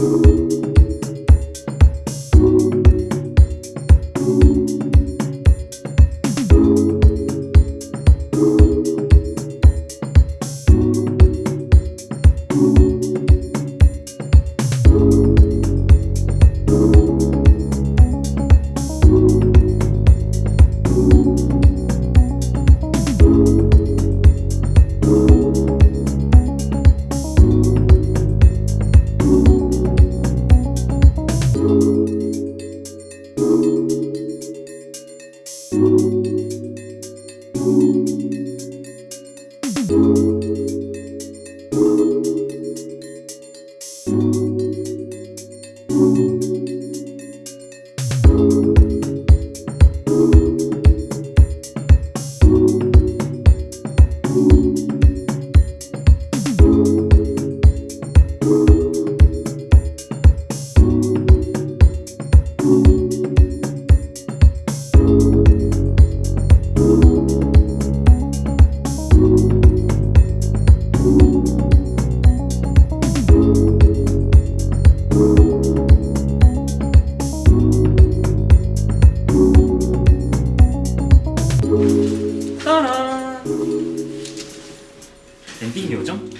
Música thank you 따란 엔딩 요정?